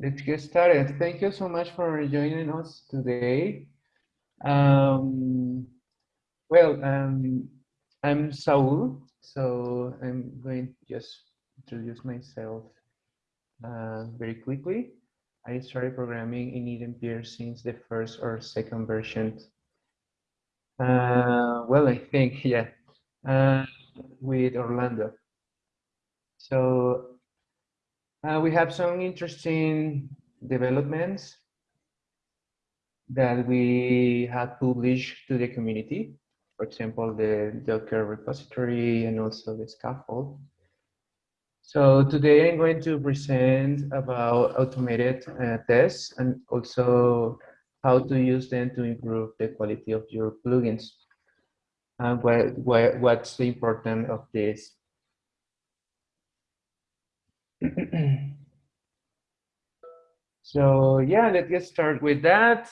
let's get started. Thank you so much for joining us today. Um, well, um, I'm Saul, so I'm going to just introduce myself uh, very quickly. I started programming in iDempiere since the first or second version. Uh, well, I think, yeah, uh, with Orlando. So uh, we have some interesting developments that we have published to the community. For example, the Docker repository and also the scaffold. So today I'm going to present about automated uh, tests and also how to use them to improve the quality of your plugins and what, what, what's the importance of this. so yeah, let's get started with that.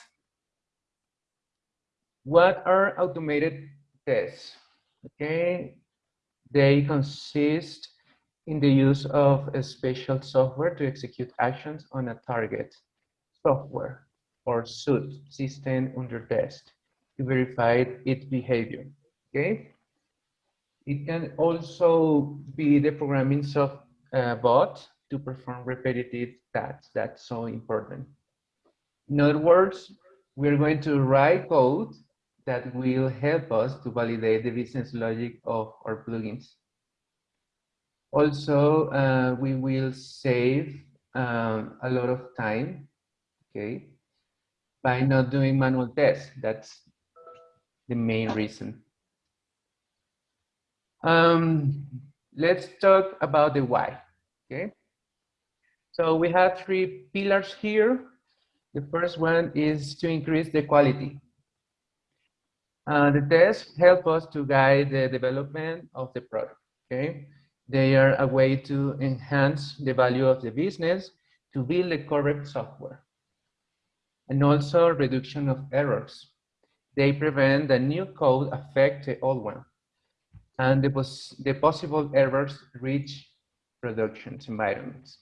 What are automated tests? Okay, they consist in the use of a special software to execute actions on a target software or suit system under test to verify its behavior. Okay. It can also be the programming soft uh, bot to perform repetitive tasks. That's so important. In other words, we're going to write code that will help us to validate the business logic of our plugins. Also, uh, we will save um, a lot of time, okay, by not doing manual tests. That's the main reason. Um, let's talk about the why, okay? So we have three pillars here. The first one is to increase the quality. Uh, the tests help us to guide the development of the product, okay? They are a way to enhance the value of the business to build the correct software. And also reduction of errors. They prevent the new code affect the old one. And the, pos the possible errors reach production environments.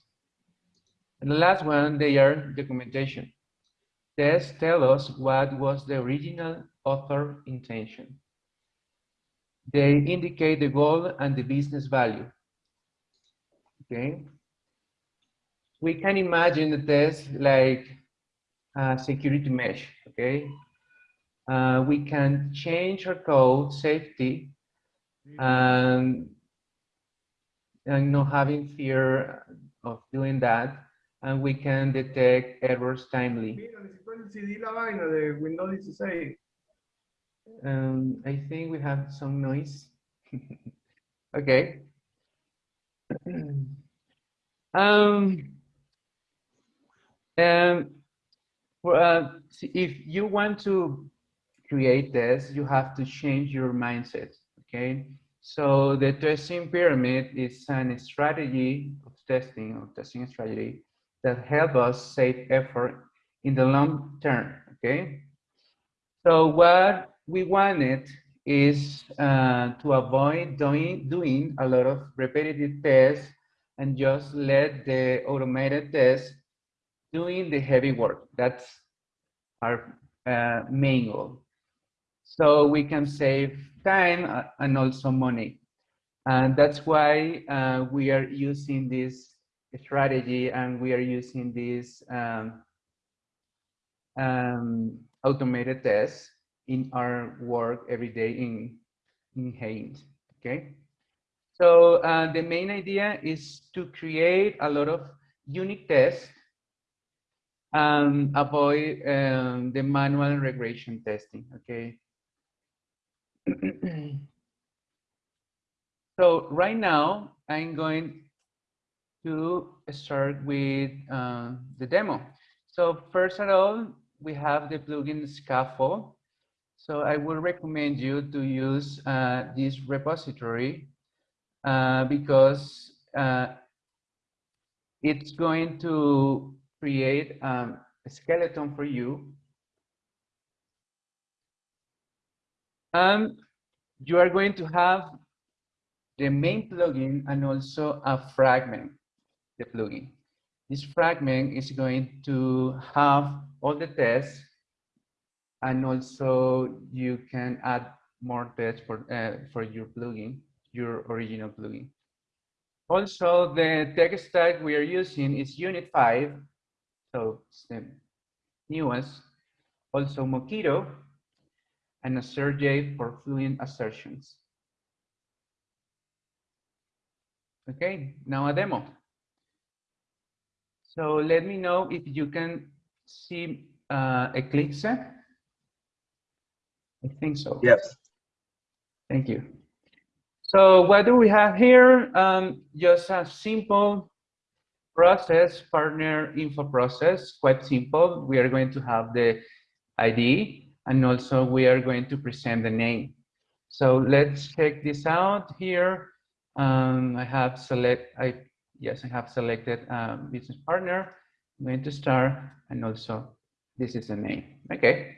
And the last one, they are documentation. Tests tell us what was the original author intention. They indicate the goal and the business value okay? We can imagine the test like a security mesh, okay? Uh, we can change our code safety and, and not having fear of doing that and we can detect errors timely. Um, I think we have some noise. okay. um, um, uh, if you want to create this, you have to change your mindset, okay? So the testing pyramid is a strategy of testing, or testing strategy that help us save effort in the long term, okay? So what we wanted is uh, to avoid doing, doing a lot of repetitive tests and just let the automated test doing the heavy work. That's our uh, main goal. So we can save time uh, and also money. And that's why uh, we are using this strategy and we are using this um, um, automated tests in our work every day in, in Haynes, okay? So uh, the main idea is to create a lot of unique tests and avoid um, the manual regression testing, okay? So right now, I'm going to start with uh, the demo. So first of all, we have the plugin scaffold. So I would recommend you to use uh, this repository uh, because uh, it's going to create um, a skeleton for you. And you are going to have the main plugin and also a fragment, the plugin. this fragment is going to have all the tests and also you can add more tests for, uh, for your plugin, your original plugin. Also, the tech stack we are using is JUnit 5, so it's the newest. Also Mockito and AssertJ for fluent assertions. Okay, now a demo. So let me know if you can see uh, Eclipse. I think so. Yes. Thank you. So what do we have here? Um, just a simple process, partner info process, quite simple. We are going to have the ID and also we are going to present the name. So let's check this out here. Um, I have select, I yes, I have selected um, business partner. I'm going to start and also this is the name. Okay,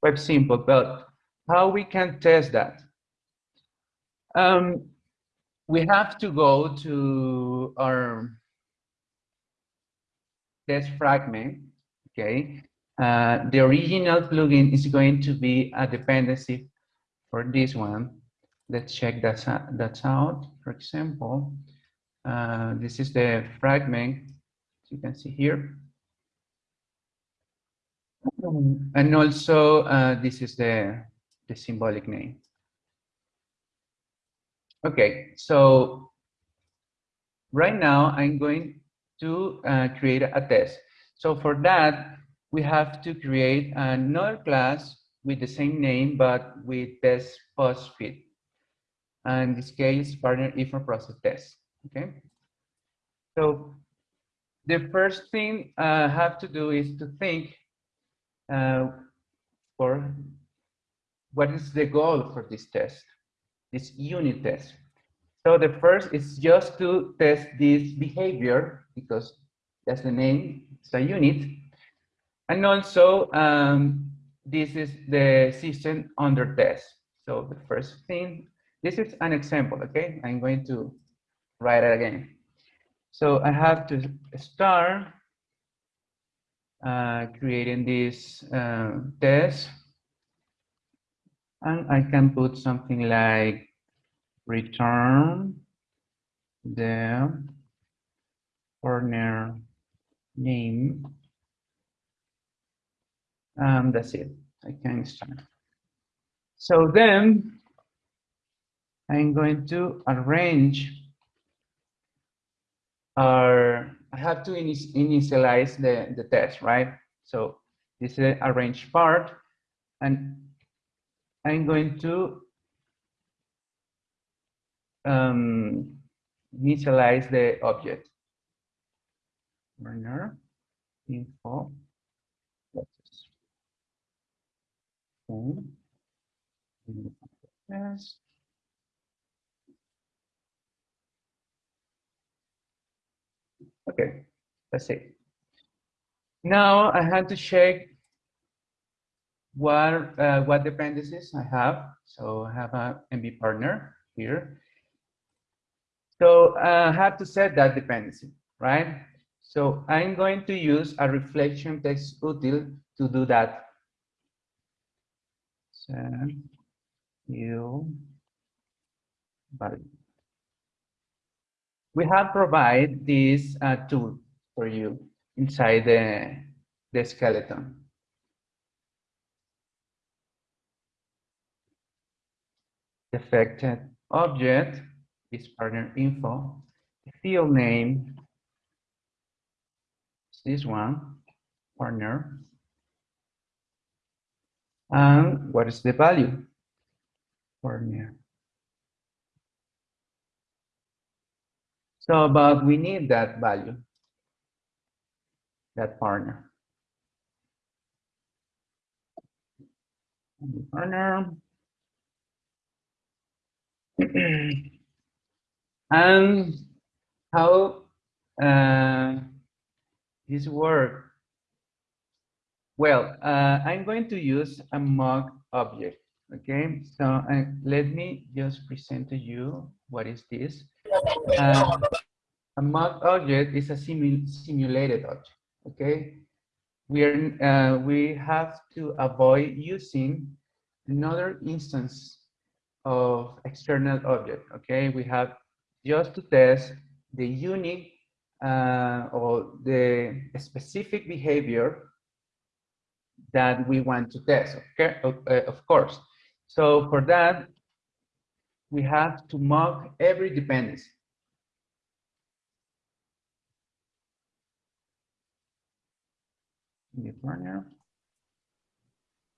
quite simple, but how we can test that? Um, we have to go to our test fragment, okay? Uh, the original plugin is going to be a dependency for this one. Let's check that, that's out. For example, uh, this is the fragment, you can see here. And also, uh, this is the, the symbolic name. Okay, so right now I'm going to uh, create a test. So for that, we have to create another class with the same name, but with test post fit. And this case, partner info process test, okay? So the first thing I have to do is to think uh, for what is the goal for this test, this unit test. So the first is just to test this behavior because that's the name, it's a unit. And also, um, this is the system under test. So the first thing, this is an example, okay? I'm going to write it again. So I have to start uh, creating this uh, test. And I can put something like return the partner name. And that's it. I can start. So then I'm going to arrange our, I have to initialize the, the test, right? So this is the arrange part and I'm going to um, initialize the object. Runner info. Yes. Okay, that's it. Now I have to check what uh, what dependencies I have. So I have a MB partner here. So I have to set that dependency, right? So I'm going to use a reflection text util to do that. Set you value. We have provide this uh, tool for you inside the, the skeleton. Affected object is partner info. Field name is this one, partner. And what is the value? for Partner. So, but we need that value, that partner. Partner. and how uh, this work? Well, uh, I'm going to use a mock object. Okay, so uh, let me just present to you what is this. Uh, a mock object is a simu simulated object, okay? We, are, uh, we have to avoid using another instance of external object, okay? We have just to test the unique uh, or the specific behavior that we want to test, okay? of, uh, course. So for that, we have to mock every dependency.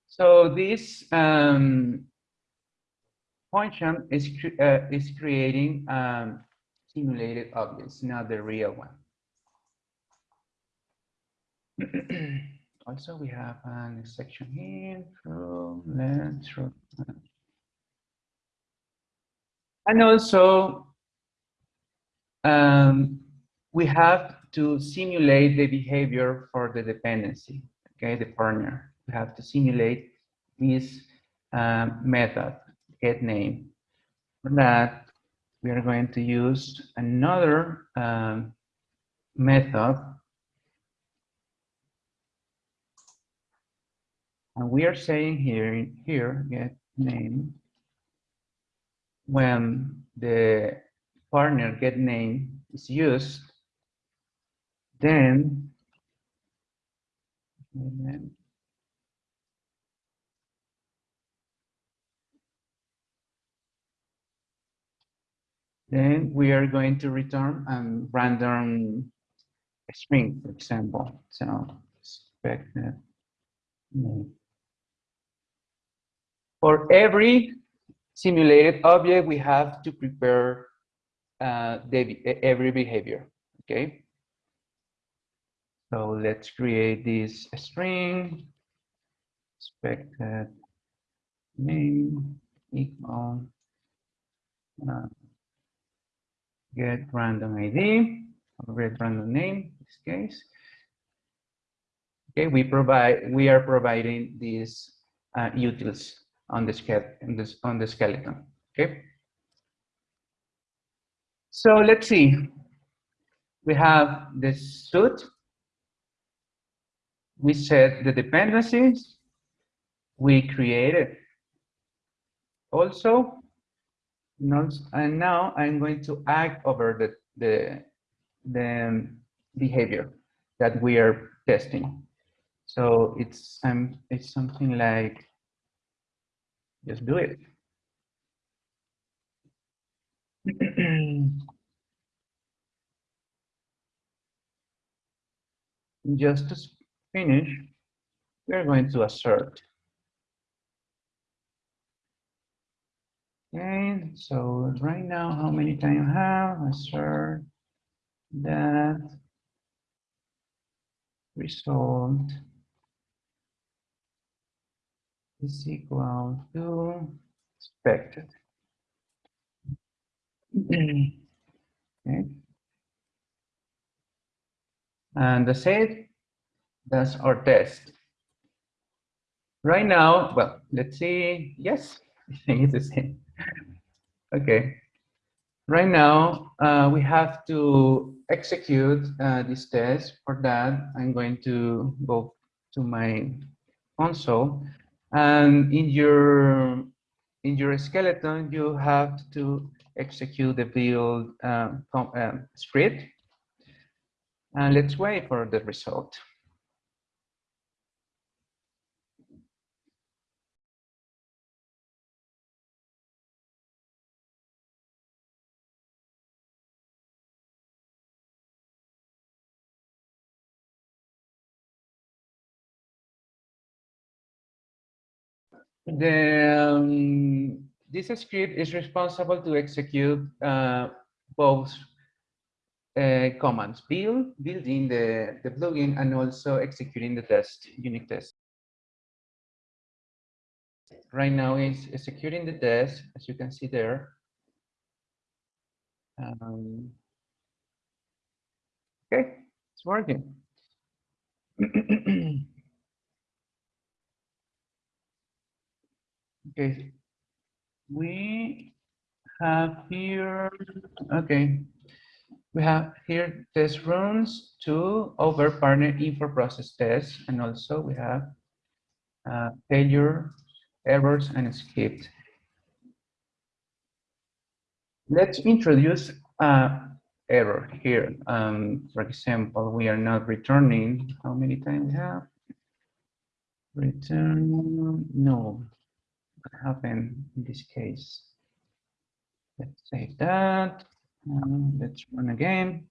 So this um, function is, uh, is creating um, simulated objects, not the real one. also, we have a section here from let's and also um, we have to simulate the behavior for the dependency, okay, the partner. We have to simulate this um, method, get name. For that, we are going to use another um, method. And we are saying here, here, get name, when the partner get name is used, then, then we are going to return a random string, for example. So expected. For every simulated object, we have to prepare uh, every behavior, okay? So let's create this string, expected name equal uh, get random ID or get random name in this case. Okay, we provide we are providing these uh, utils on the skeleton this on the skeleton. Okay. So let's see. We have this suit. We set the dependencies. We created also and now I'm going to act over the, the, the behavior that we are testing. So it's, um, it's something like, just do it. just to finish, we're going to assert. Okay, so right now, how many times I have? Assert that result is equal to expected. okay. And that's it. That's our test. Right now, well, let's see. Yes, I think it's the same. Okay. Right now, uh, we have to execute uh, this test. For that, I'm going to go to my console. And in your in your skeleton, you have to execute the build um, um, script. And let's wait for the result. The, um, this script is responsible to execute uh, both uh, commands, build, building the, the plugin, and also executing the test, unit test. Right now is executing the test, as you can see there. Um, okay, it's working. Okay, we have here, okay. We have here test runs to over partner info process tests, and also we have uh, failure, errors, and skipped. Let's introduce uh, error here. Um, for example, we are not returning. How many times we have? Return, no. What happened in this case? Let's save that. Um, let's run again.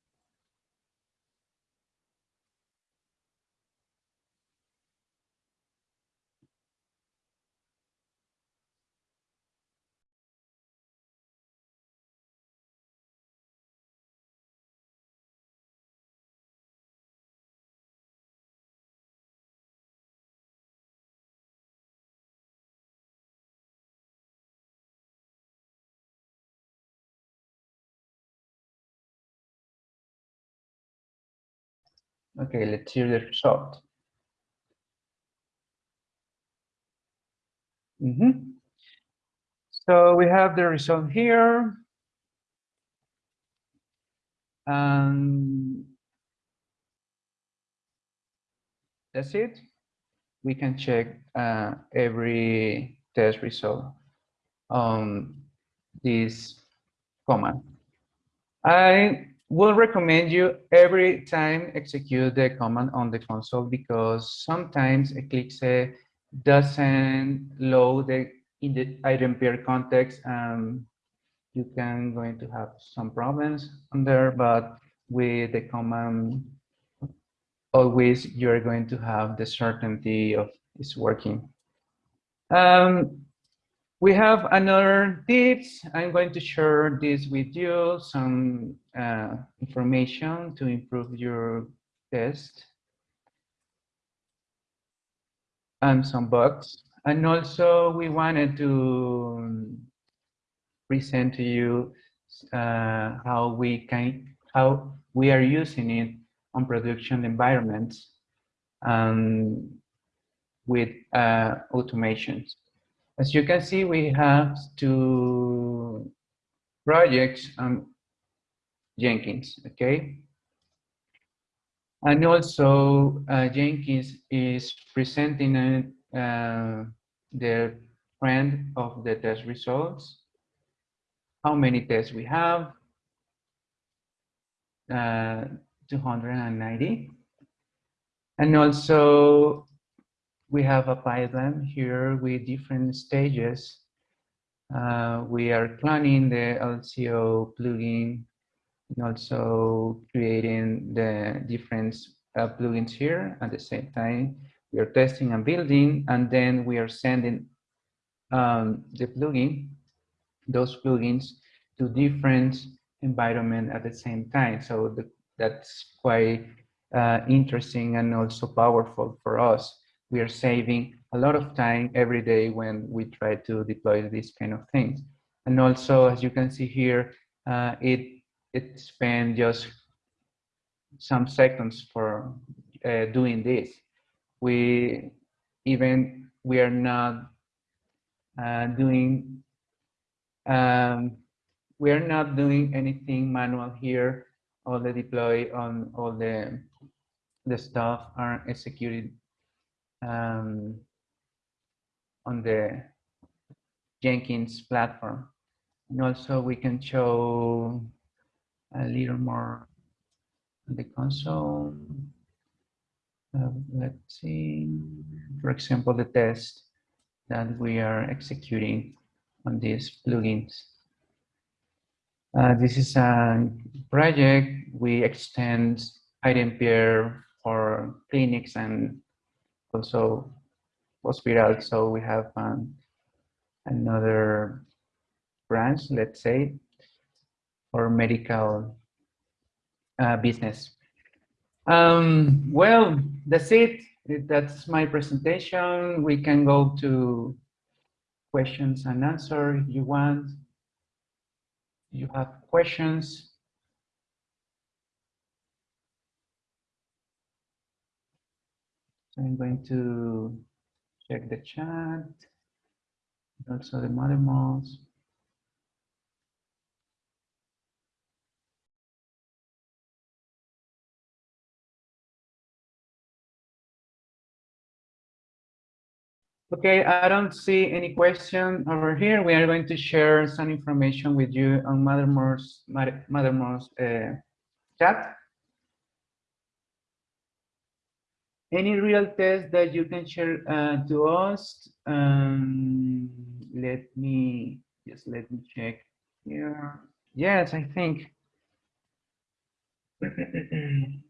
Okay, let's hear the result. Mm -hmm. So we have the result here. Um, that's it. We can check uh, every test result on this command. I will recommend you every time execute the command on the console because sometimes Eclipse doesn't load the in the iDempiere context and you can going to have some problems on there but with the command always you're going to have the certainty of it's working. Um, we have another tips. I'm going to share this with you, some uh, information to improve your test and some bugs. And also we wanted to present to you uh, how we can, how we are using it on production environments um, with uh, automations. As you can see, we have two projects on Jenkins, okay? And also uh, Jenkins is presenting uh, the trend of the test results, how many tests we have, uh, 290. And also we have a pipeline here with different stages. Uh, we are planning the LCO plugin and also creating the different uh, plugins here at the same time. We are testing and building, and then we are sending um, the plugin, those plugins to different environment at the same time. So the, that's quite uh, interesting and also powerful for us we are saving a lot of time every day when we try to deploy these kind of things. And also, as you can see here, uh, it it spent just some seconds for uh, doing this. We even we are not uh, doing um, we are not doing anything manual here. All the deploy on all the the stuff are executed um, on the Jenkins platform. And also we can show a little more on the console. Uh, let's see, for example, the test that we are executing on these plugins. Uh, this is a project. We extend iDempiere for clinics and also hospital. So we have um, another branch, let's say, for medical uh, business. Um, well, that's it. That's my presentation. We can go to questions and answer if you want. You have questions. I'm going to check the chat, also the Mattermost. Okay, I don't see any question over here. We are going to share some information with you on mother Mattermost uh, chat. Any real test that you can share uh, to us? Um, let me, just let me check here. Yes, I think.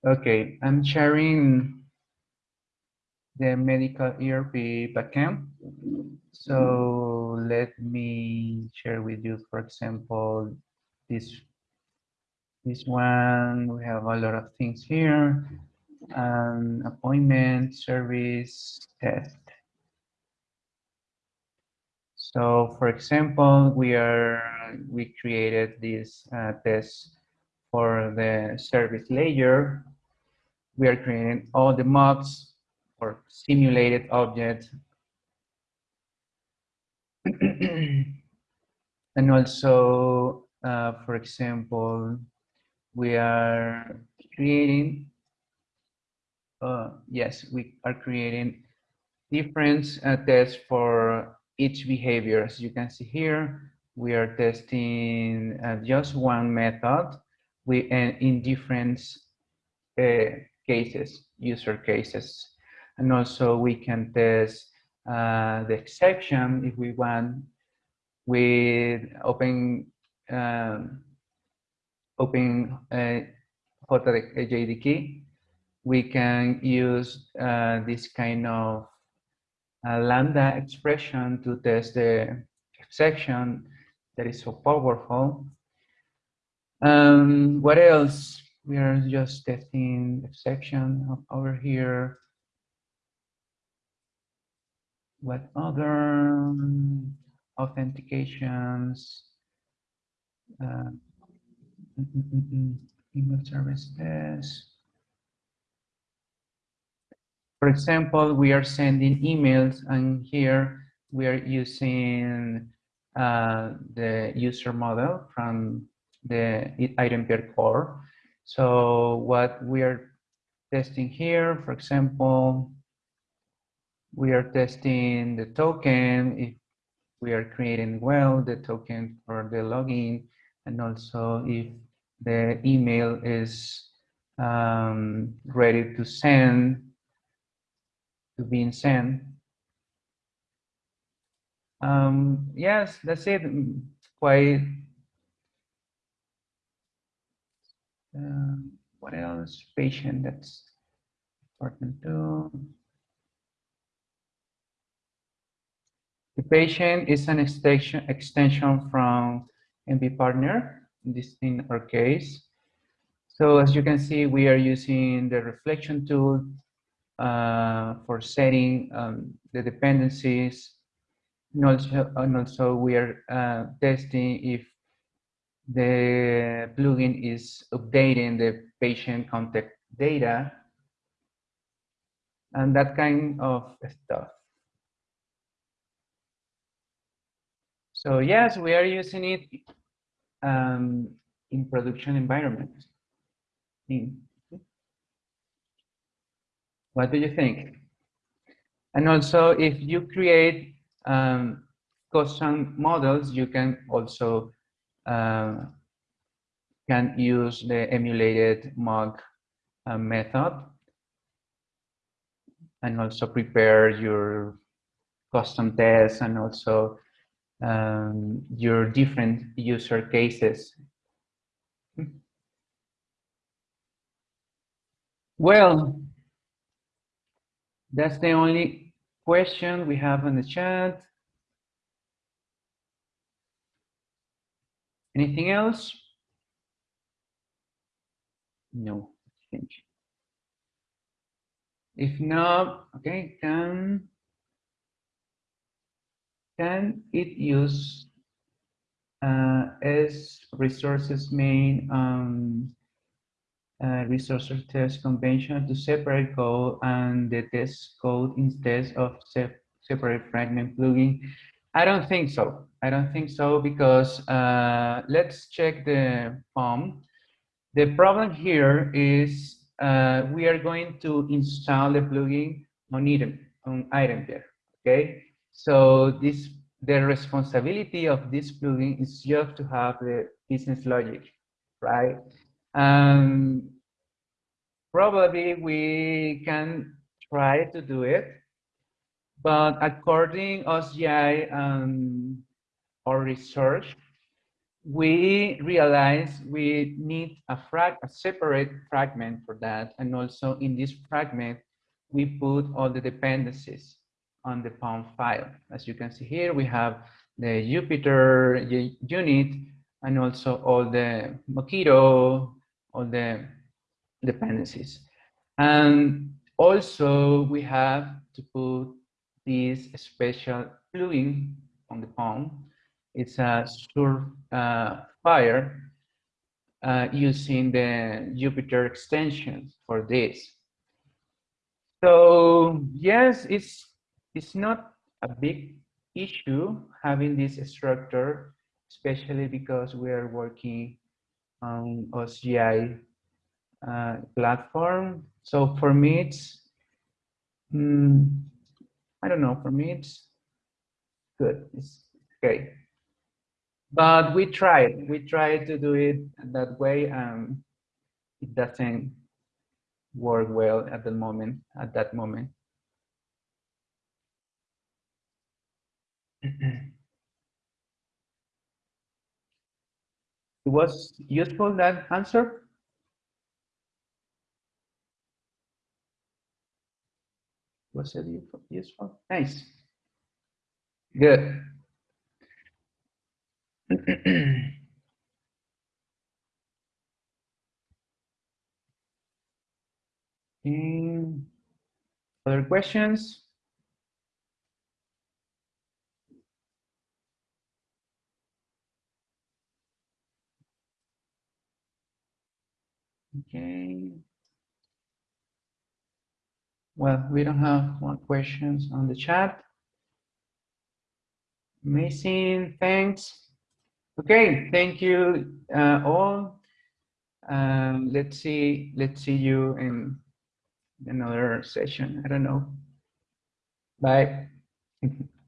Okay, I'm sharing the medical ERP backend. So let me share with you, for example, this this one. We have a lot of things here. Um, appointment, service, test. So for example, we are we created this uh, test for the service layer we are creating all the mocks or simulated objects. and also, uh, for example, we are creating, uh, yes, we are creating different uh, tests for each behavior. As you can see here, we are testing uh, just one method we, uh, in different uh, cases, user cases. And also we can test uh, the exception if we want with open um, open uh, JDK. We can use uh, this kind of uh, lambda expression to test the exception that is so powerful. Um, what else? we are just testing the section over here. What other authentications? Uh, mm, mm, mm, email service test. For example, we are sending emails and here we are using uh, the user model from the iDempiere core. So what we are testing here, for example, we are testing the token if we are creating well the token for the login and also if the email is um, ready to send to being sent. Um, yes, that's it. Quite Um, what else? Patient, that's important too. The patient is an extension, extension from MB Partner, this in our case. So as you can see, we are using the reflection tool uh, for setting um, the dependencies. And also, and also we are uh, testing if the plugin is updating the patient contact data and that kind of stuff. So yes, we are using it um, in production environments. What do you think? And also, if you create um, custom models, you can also uh, can use the emulated mock uh, method and also prepare your custom tests and also um, your different user cases. Well, that's the only question we have in the chat. Anything else? No, I think. If not, okay, can can it use uh, as resources main um, uh, resource test convention to separate code and the test code instead of se separate fragment plugin? I don't think so. I don't think so because uh, let's check the POM. The problem here is uh, we are going to install the plugin on item, on iDempiere, okay? So this the responsibility of this plugin is just to have the business logic, right? Um, probably we can try to do it, but according OSGI and um, our research, we realize we need a, frag a separate fragment for that. And also in this fragment, we put all the dependencies on the POM file. As you can see here, we have the Jupiter unit and also all the Mockito, all the dependencies. And also we have to put this special plugin on the POM. It's a Surf uh, Fire uh, using the Jupiter extension for this. So yes, it's it's not a big issue having this structure, especially because we are working on OSGI uh, platform. So for me, it's, mm, I don't know, for me, it's good. It's okay. But we tried, we tried to do it that way. and it doesn't work well at the moment, at that moment. it was useful that answer? Was it useful? Nice. Good. other questions? Okay. Well, we don't have more questions on the chat. Amazing, thanks. Okay, thank you uh, all. Um, let's see, let's see you in another session. I don't know. Bye.